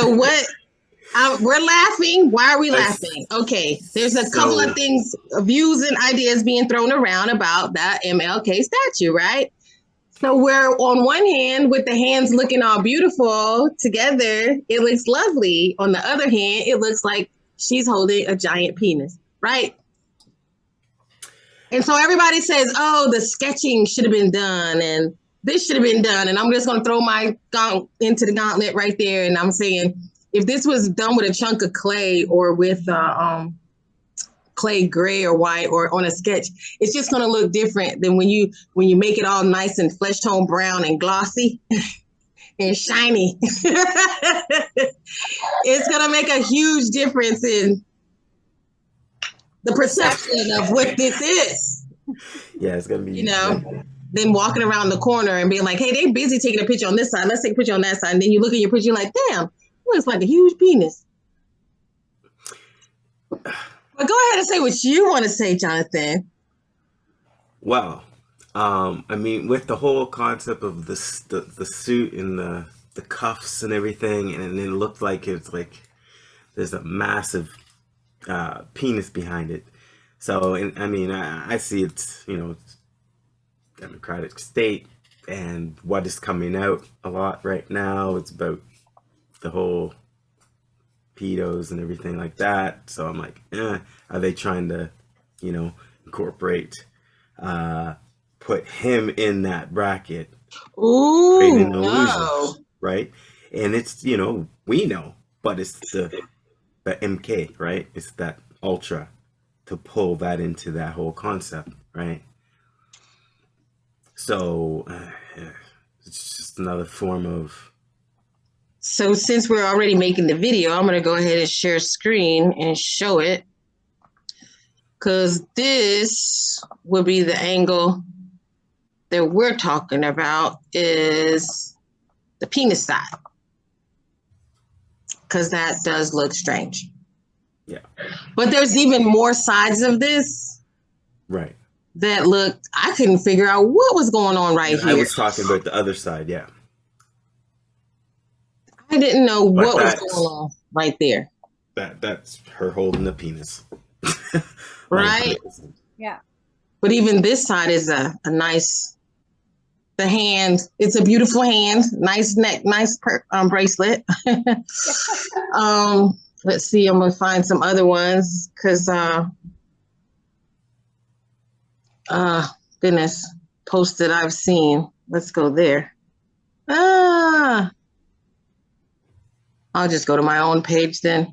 so what? Uh, we're laughing. Why are we laughing? Okay, there's a couple so, of things, views and ideas being thrown around about that MLK statue, right? So we're on one hand with the hands looking all beautiful together, it looks lovely. On the other hand, it looks like she's holding a giant penis, right? And so everybody says, "Oh, the sketching should have been done, and this should have been done." And I'm just going to throw my gaunt into the gauntlet right there, and I'm saying, if this was done with a chunk of clay or with uh, um, clay gray or white or on a sketch, it's just going to look different than when you when you make it all nice and flesh tone brown and glossy and shiny. it's going to make a huge difference in the perception of what this is. Yeah, it's going to be you know. Then walking around the corner and being like, "Hey, they busy taking a picture on this side. Let's take a picture on that side." And then you look at your picture, you're like, "Damn, looks like a huge penis." But go ahead and say what you want to say, Jonathan. Well, um, I mean, with the whole concept of the, the suit and the, the cuffs and everything, and it looked like it's like there's a massive uh, penis behind it. So, and, I mean, I, I see it's, you know, democratic state and what is coming out a lot right now. It's about the whole pedos and everything like that. So I'm like, eh, are they trying to, you know, incorporate, uh, put him in that bracket? Ooh, no. right? And it's, you know, we know, but it's the, the MK, right? It's that ultra to pull that into that whole concept, right? So uh, it's just another form of so since we're already making the video, I'm gonna go ahead and share screen and show it. Cause this will be the angle that we're talking about is the penis side. Cause that does look strange. Yeah. But there's even more sides of this. Right. That looked, I couldn't figure out what was going on right and here. I was talking about the other side, yeah. I didn't know what was going on right there. That that's her holding the penis. right? Yeah. But even this side is a, a nice the hand. It's a beautiful hand, nice neck, nice per, um, bracelet. um, let's see, I'm gonna find some other ones because uh uh goodness, posted I've seen. Let's go there. Ah I'll just go to my own page then.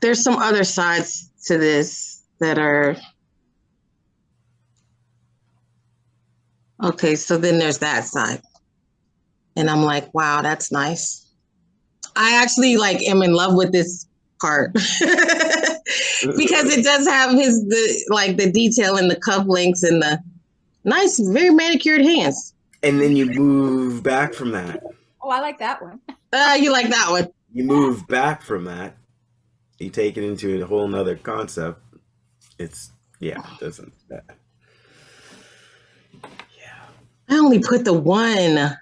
There's some other sides to this that are okay. So then there's that side, and I'm like, wow, that's nice. I actually like am in love with this part because it does have his the like the detail and the cuff links and the nice, very manicured hands and then you move back from that. Oh, I like that one. Uh, you like that one. You move back from that. You take it into a whole nother concept. It's yeah, it doesn't that. Yeah. I only put the one.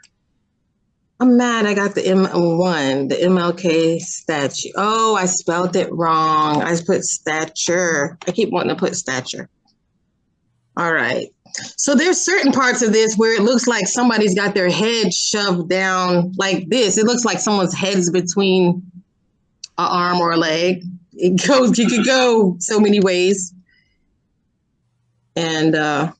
I'm mad I got the M1, the MLK statue. Oh, I spelled it wrong. I put stature. I keep wanting to put stature. All right. So there's certain parts of this where it looks like somebody's got their head shoved down like this. It looks like someone's head is between an arm or a leg. It goes, you could go so many ways. And uh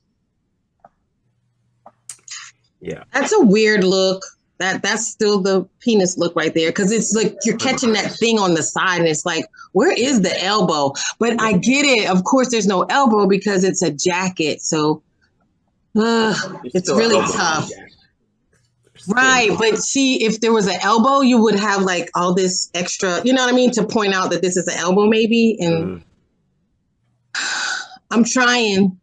yeah, that's a weird look. That that's still the penis look right there because it's like you're catching that thing on the side and it's like where is the elbow? But I get it. Of course, there's no elbow because it's a jacket. So uh, it's really tough. Right, but see, if there was an elbow, you would have like all this extra, you know what I mean, to point out that this is an elbow, maybe. And mm. I'm trying.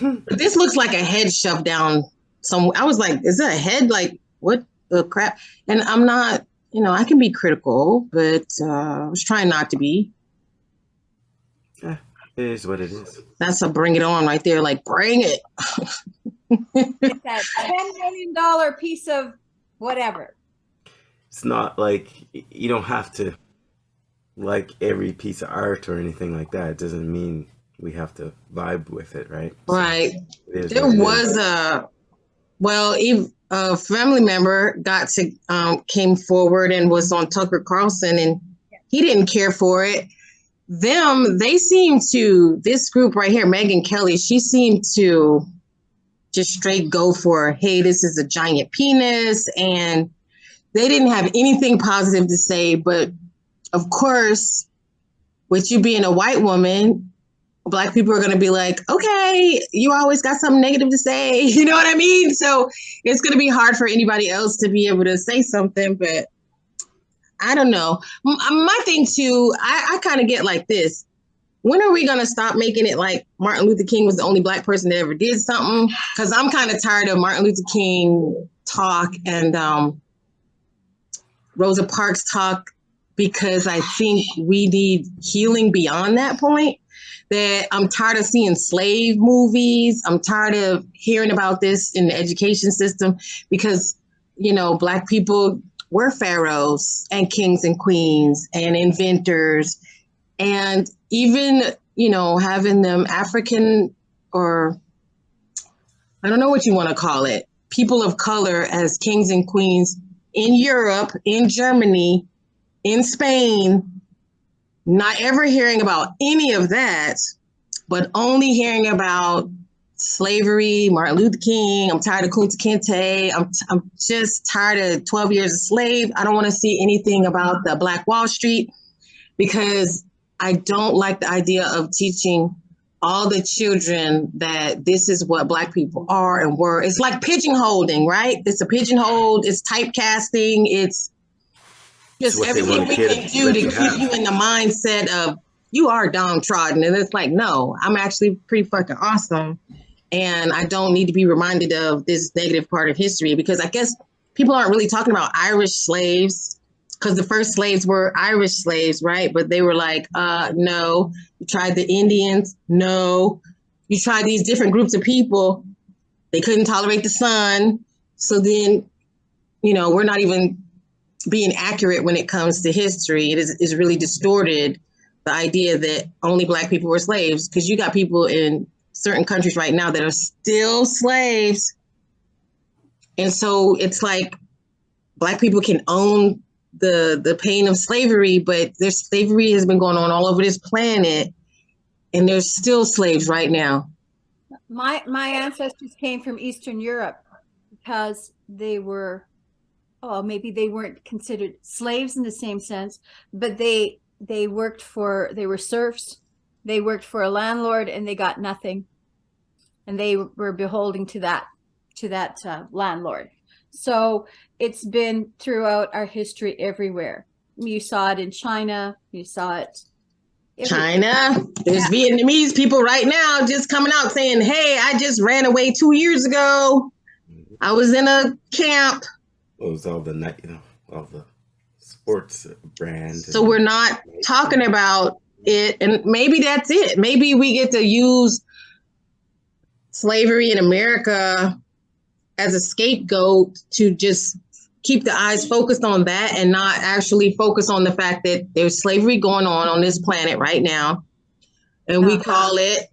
But this looks like a head shoved down some. I was like, is that a head? Like, what the crap? And I'm not, you know, I can be critical, but uh, I was trying not to be. Yeah, it is what it is. That's a bring it on right there. Like, bring it. it's that ten million dollar piece of whatever. It's not like you don't have to like every piece of art or anything like that. It doesn't mean we have to vibe with it, right? So Right. it is There it was is. a, well, a family member got to, um, came forward and was on Tucker Carlson and he didn't care for it. Them, they seem to, this group right here, Megyn Kelly, she seemed to just straight go for, hey, this is a giant penis. And they didn't have anything positive to say. But of course, with you being a white woman, black people are going to be like, okay, you always got something negative to say. You know what I mean? So it's going to be hard for anybody else to be able to say something. But I don't know. Uh, My thing too, I, I kind of get like this. When are we going to stop making it like Martin Luther King was the only black person that ever did something? Because I'm kind of tired of Martin Luther King talk and um, Rosa Parks talk because I think we need healing beyond that point that I'm tired of seeing slave movies. I'm tired of hearing about this in the education system because, you know, Black people were pharaohs and kings and queens and inventors. And even, you know, having them African or I don't know what you want to call it, people of color as kings and queens in Europe, in Germany, in Spain, not ever hearing about any of that, but only hearing about slavery, Martin Luther King. I'm tired of Kunta Kinte. I'm, I'm just tired of 12 years a slave. I don't want to see anything about the Black Wall Street because I don't like the idea of teaching all the children that this is what Black people are and were. It's like pigeonholing, right? It's a pigeonhole, it's typecasting, it's It's just what everything we can do to keep have. you in the mindset of you are downtrodden. And it's like, no, I'm actually pretty fucking awesome. And I don't need to be reminded of this negative part of history because I guess people aren't really talking about Irish slaves because the first slaves were Irish slaves, right? But they were like, uh, no. You tried the Indians, no. You tried these different groups of people, they couldn't tolerate the sun. So then, you know, we're not even being accurate when it comes to history. It is, is really distorted the idea that only black people were slaves because you got people in certain countries right now that are still slaves. And so it's like black people can own the the pain of slavery, but there's slavery has been going on all over this planet, and there's still slaves right now. My my ancestors came from Eastern Europe because they were oh maybe they weren't considered slaves in the same sense, but they they worked for they were serfs. They worked for a landlord and they got nothing. And they were beholding to that to that uh, landlord. So it's been throughout our history everywhere. You saw it in China, you saw it. China, there's Vietnamese people right now just coming out saying, "Hey, I just ran away two years ago. I was in a camp." What was all the night, you know, all the sports brand. So we're not talking about it, and maybe that's it. Maybe we get to use slavery in America as a scapegoat to just keep the eyes focused on that and not actually focus on the fact that there's slavery going on on this planet right now, and we Uh-huh. call it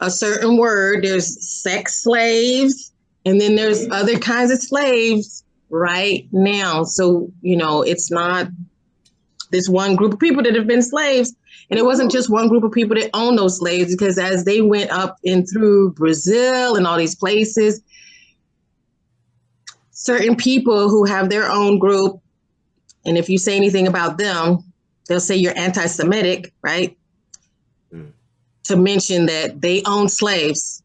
a certain word. There's sex slaves, and then there's other kinds of slaves right now. So you know, it's not this one group of people that have been slaves. And it wasn't just one group of people that owned those slaves, because as they went up and through Brazil and all these places, certain people who have their own group, and if you say anything about them, they'll say you're anti Semitic, right? Mm. To mention that they owned slaves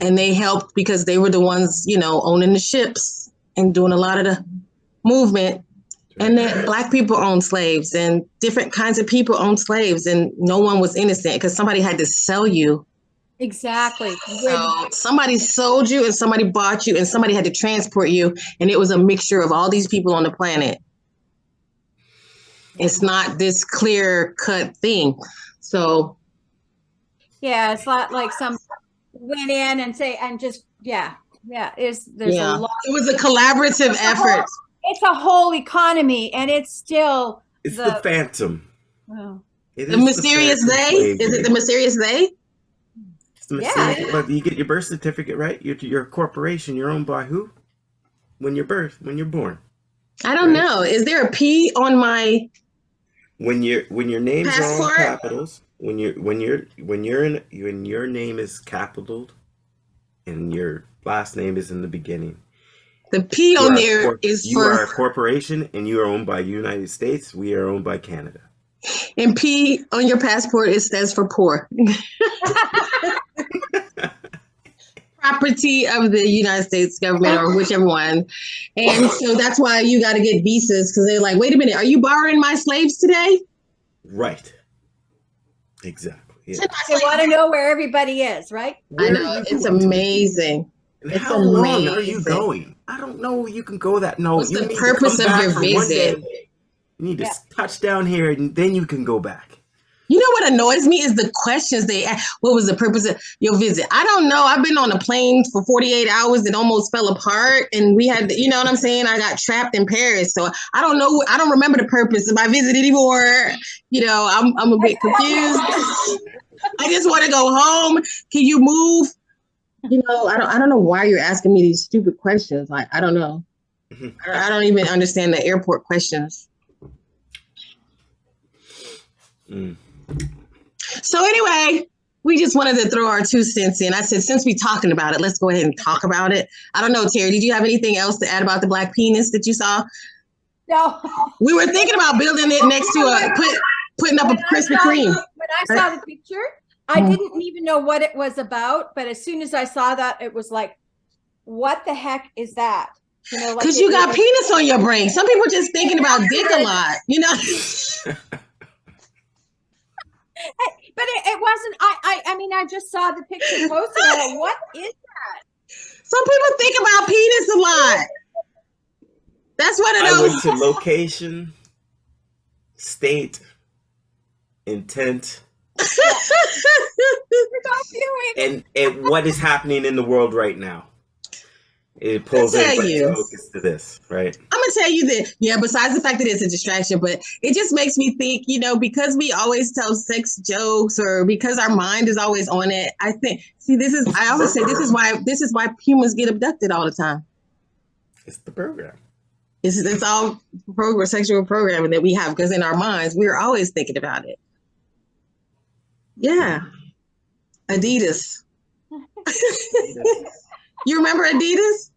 and they helped because they were the ones, you know, owning the ships and doing a lot of the movement. And that black people owned slaves and different kinds of people owned slaves and no one was innocent because somebody had to sell you. Exactly. so somebody sold you and somebody bought you and somebody had to transport you. And it was a mixture of all these people on the planet. It's not this clear cut thing. So Yeah, it's not like some went in and say and just yeah Yeah, is there's yeah. a lot. It was a collaborative effort. It's a whole economy, and it's still It's the, The- Phantom. oh, It The mysterious Phantom they? Is it the mysterious they? It's the Yeah. mysterious- But you get your birth certificate, right? You're, you're a corporation. You're owned by who? When you're birth, when you're born. I don't Right. know. Is there a P on my When your when your names are all capitals, when you're when you're when you're in when your name is capitaled, and your last name is in the beginning. the P you on a there is you are a corporation, and you are owned by United States. We are owned by Canada. and P on your passport it stands for poor. Property of the United States government or whichever one. And so that's why you got to get visas because they're like, wait a minute, are you borrowing my slaves today? Right. Exactly. Yeah. they want to know where everybody is, right? I know it's amazing. And It's how long are you going? I don't know. You can go that. No, What's you the need to purpose come of back your visit? You need to Yeah. touch down here, and then you can go back. You know what annoys me is the questions they ask. What was the purpose of your visit? I don't know. I've been on a plane for 48 hours that almost fell apart. And we had, you know what I'm saying? I got trapped in Paris. So I don't know. I don't remember the purpose of my visit anymore. You know, I'm, I'm a bit confused. I just want to go home. Can you move? You know, I don't, I don't know why you're asking me these stupid questions. Like, I don't know. Mhm. I I don't even understand the airport questions. Mm. So anyway, we just wanted to throw our two cents in. I said, since we're talking about it, let's go ahead and talk about it. I don't know, Terry, did you have anything else to add about the black penis that you saw? No. We were thinking about building it next to a put putting up a When I Krispy Kreme. When I saw the picture, I Mm. didn't even know what it was about. But as soon as I saw that, it was like, what the heck is that? You know, like Because it you got penis on your brain. Some people just thinking about dick a lot, you know. But it, it wasn't. I, I. I mean, I just saw the picture posted. I what is? That? Some people think about penis a lot. That's one of I went to location, state, intent, and and what is happening in the world right now. It pulls I'll tell everybody's you. focus to this, right? I'm gonna tell you that, yeah, besides the fact that it's a distraction, but it just makes me think, you know, because we always tell sex jokes or because our mind is always on it. I think, see, this is, I always say, this is why, this is why humans get abducted all the time. It's the program. It's, it's all program, sexual programming that we have because in our minds, we're always thinking about it. Yeah. Adidas. you remember Adidas?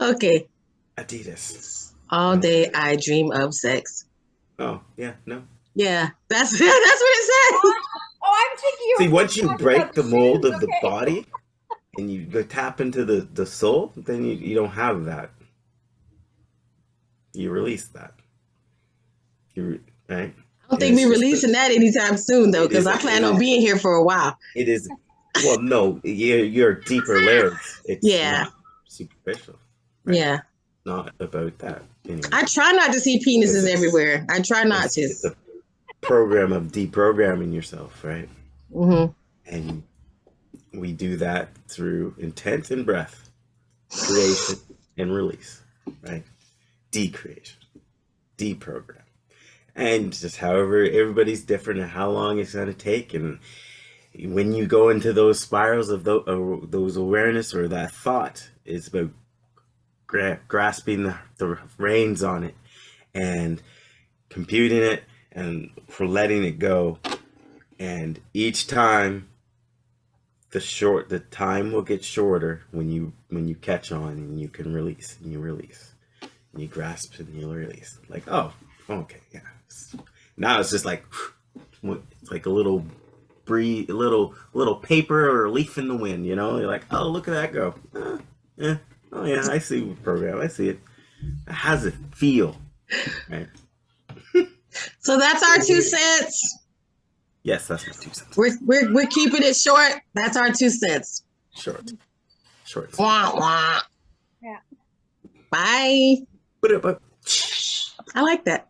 Okay. Adidas. All day I dream of sex. Oh yeah, no. Yeah, that's that's what it says. Oh, I'm oh, thinking. you See, once you break the mold shoes, of the body and you tap into the, the soul, then you, you don't have that. You release that. You right? I don't think It's we're just releasing that anytime soon though, because I plan on being here for a while. It is well, no, you're, you're deeper layers. It's Yeah. superficial. right? Yeah, Not about that. Anyway. I try not to see penises everywhere. I try not to. it's a program of deprogramming yourself, right? hmm And we do that through intent and breath, creation and release, right? Decreation, deprogram. And just however everybody's different and how long it's going to take. And when you go into those spirals of tho- uh, those awareness or that thought, it's about gra- grasping the, the reins on it and computing it and for letting it go. And each time the short the time will get shorter when you when you catch on and you can release and you release and you grasp and you release like oh okay yeah now it's just like it's like a little breeze little little paper or leaf in the wind you know you're like oh look at that go uh, yeah oh yeah i see the program i see it how does it feel right So that's our two cents. yes that's my two cents We're we're we're keeping it short. That's our two cents. short short Wah wah. Yeah. Bye. but, but I like that.